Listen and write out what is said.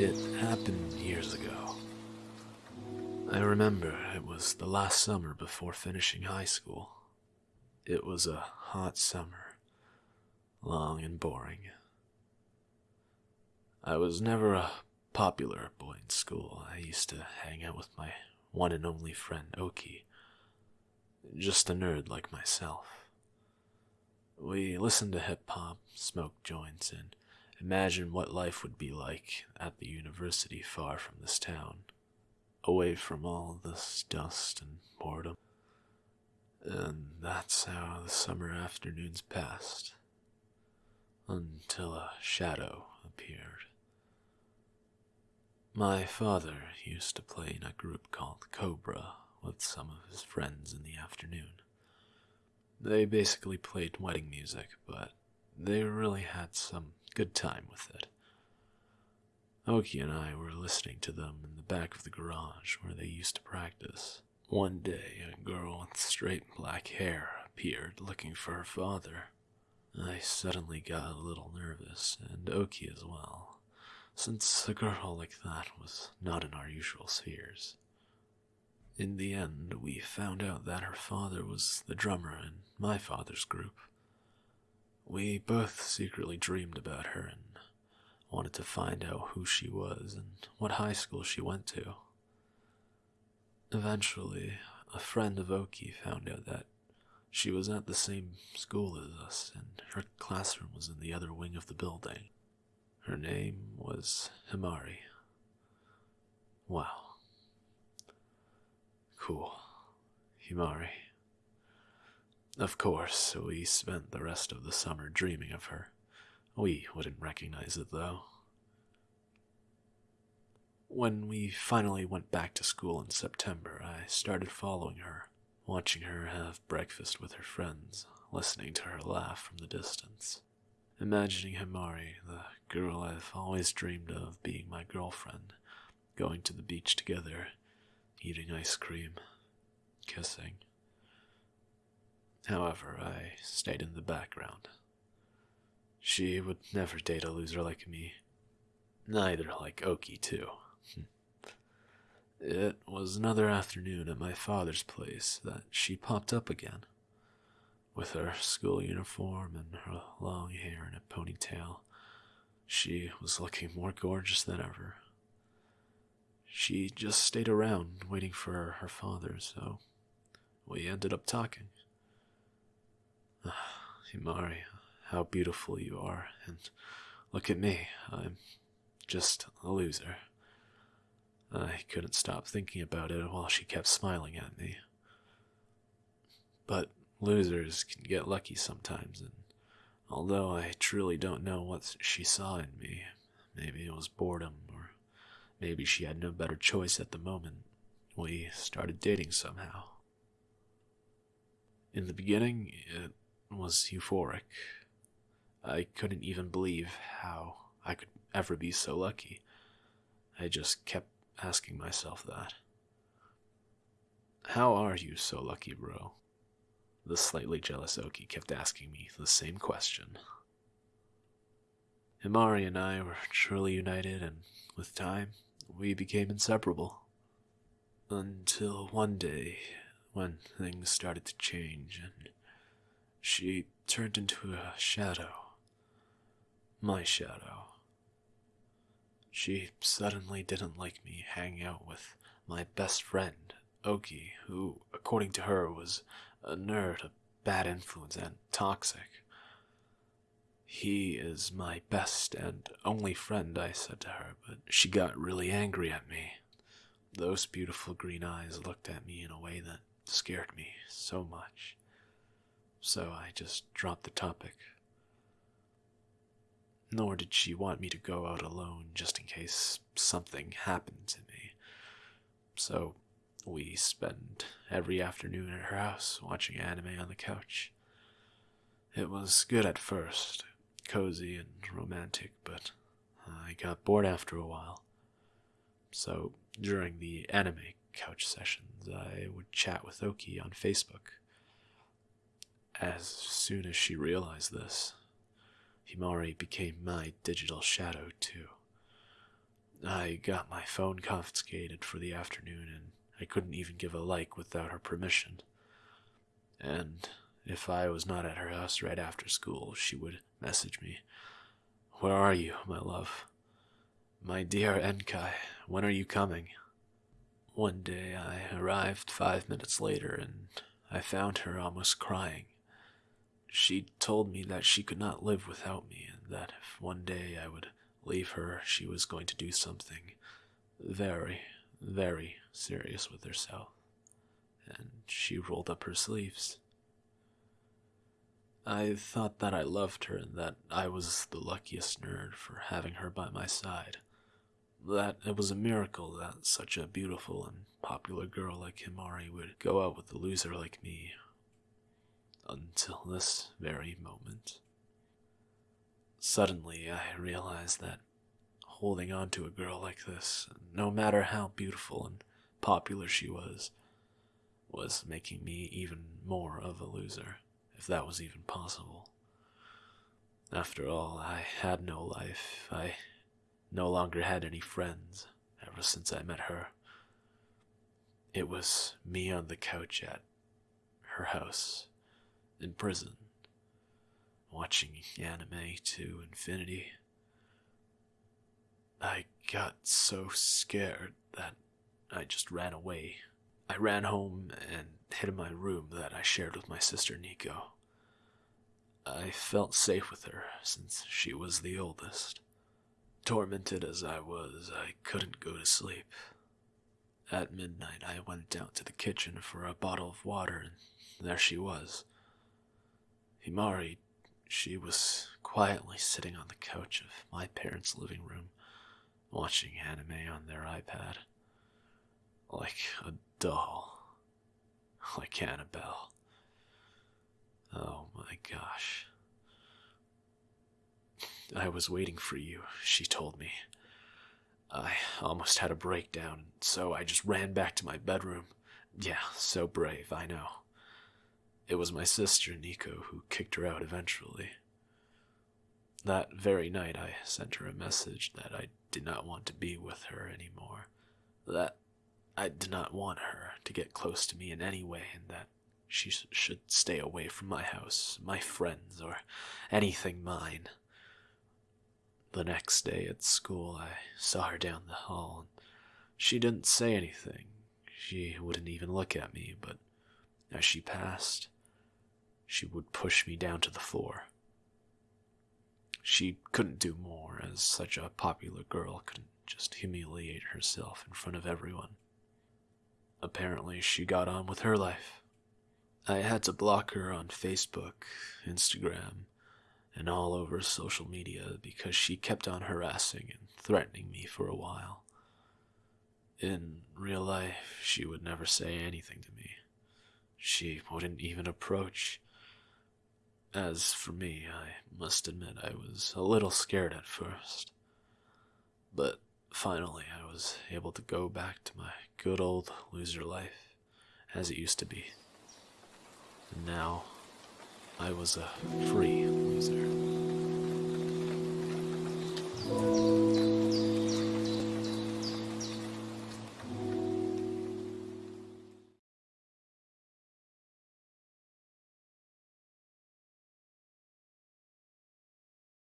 It happened years ago. I remember it was the last summer before finishing high school. It was a hot summer, long and boring. I was never a popular boy in school. I used to hang out with my one and only friend Oki, just a nerd like myself. We listened to hip hop, smoked joints, and imagined what life would be like at the university far from this town, away from all this dust and boredom. And that's how the summer afternoons passed, until a shadow appeared. My father used to play in a group called Cobra with some of his friends in the afternoon. They basically played wedding music, but they really had some good time with it. Oki and I were listening to them in the back of the garage where they used to practice. One day, a girl with straight black hair appeared looking for her father. I suddenly got a little nervous, and Oki as well since a girl like that was not in our usual spheres. In the end, we found out that her father was the drummer in my father's group. We both secretly dreamed about her and wanted to find out who she was and what high school she went to. Eventually, a friend of Oki found out that she was at the same school as us, and her classroom was in the other wing of the building. Her name was Himari. Wow. Cool. Himari. Of course, we spent the rest of the summer dreaming of her. We wouldn't recognize it, though. When we finally went back to school in September, I started following her, watching her have breakfast with her friends, listening to her laugh from the distance imagining Himari, the girl I've always dreamed of being my girlfriend, going to the beach together, eating ice cream, kissing. However, I stayed in the background. She would never date a loser like me. Neither like Oki, too. It was another afternoon at my father's place that she popped up again with her school uniform and her long hair in a ponytail. She was looking more gorgeous than ever. She just stayed around waiting for her father, so we ended up talking. Himari, how beautiful you are, and look at me, I'm just a loser. I couldn't stop thinking about it while she kept smiling at me. But Losers can get lucky sometimes, and although I truly don't know what she saw in me, maybe it was boredom, or maybe she had no better choice at the moment, we started dating somehow. In the beginning, it was euphoric. I couldn't even believe how I could ever be so lucky. I just kept asking myself that. How are you so lucky, bro? The slightly jealous Oki kept asking me the same question. Himari and I were truly united, and with time, we became inseparable. Until one day, when things started to change, and she turned into a shadow. My shadow. She suddenly didn't like me hanging out with my best friend, Oki, who, according to her, was a nerd, a bad influence, and toxic. He is my best and only friend, I said to her, but she got really angry at me. Those beautiful green eyes looked at me in a way that scared me so much. So I just dropped the topic. Nor did she want me to go out alone just in case something happened to me. So we spend every afternoon at her house watching anime on the couch. It was good at first, cozy and romantic, but I got bored after a while. So during the anime couch sessions, I would chat with Oki on Facebook. As soon as she realized this, Himari became my digital shadow too. I got my phone confiscated for the afternoon and I couldn't even give a like without her permission. And if I was not at her house right after school, she would message me. Where are you, my love? My dear Enkai, when are you coming? One day I arrived five minutes later and I found her almost crying. She told me that she could not live without me and that if one day I would leave her, she was going to do something very, very serious with herself. And she rolled up her sleeves. I thought that I loved her and that I was the luckiest nerd for having her by my side. That it was a miracle that such a beautiful and popular girl like Himari would go out with a loser like me. Until this very moment. Suddenly, I realized that holding on to a girl like this, no matter how beautiful and popular she was, was making me even more of a loser if that was even possible. After all, I had no life. I no longer had any friends ever since I met her. It was me on the couch at her house, in prison, watching anime to infinity. I got so scared that I just ran away I ran home and hid in my room that I shared with my sister Nico. I felt safe with her since she was the oldest. Tormented as I was, I couldn't go to sleep. At midnight, I went down to the kitchen for a bottle of water, and there she was. Himari, she was quietly sitting on the couch of my parents' living room, watching anime on their iPad. Like a doll. Like Annabelle. Oh my gosh. I was waiting for you, she told me. I almost had a breakdown, so I just ran back to my bedroom. Yeah, so brave, I know. It was my sister, Nico, who kicked her out eventually. That very night, I sent her a message that I did not want to be with her anymore. That I did not want her to get close to me in any way, and that she should stay away from my house, my friends, or anything mine. The next day at school, I saw her down the hall, and she didn't say anything. She wouldn't even look at me, but as she passed, she would push me down to the floor. She couldn't do more, as such a popular girl couldn't just humiliate herself in front of everyone. Apparently, she got on with her life. I had to block her on Facebook, Instagram, and all over social media because she kept on harassing and threatening me for a while. In real life, she would never say anything to me. She wouldn't even approach. As for me, I must admit I was a little scared at first. But finally, I was able to go back to my good old loser life as it used to be. And now I was a free loser.